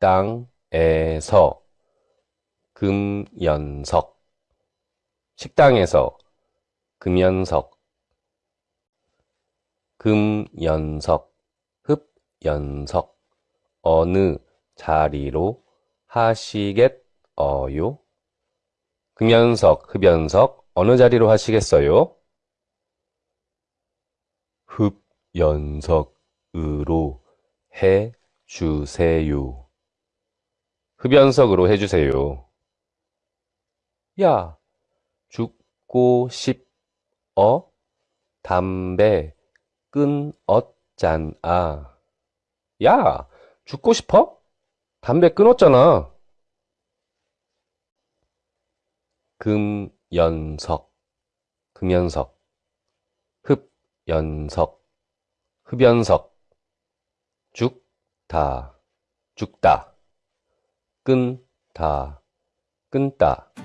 식당에서 금연석. 식당에서 금연석. 금연석. 흡연석. 어느 자리로 하시겠어요? 금연석, 흡연석. 어느 자리로 하시겠어요? 흡연석으로 해 주세요. 흡연석으로 해주세요. 야, 죽고 싶어? 담배 끊었잖아. 야, 죽고 싶어? 담배 끊었잖아. 금연석, 금연석, 흡연석, 흡연석, 죽 다, 죽다, 끈다, 끊다.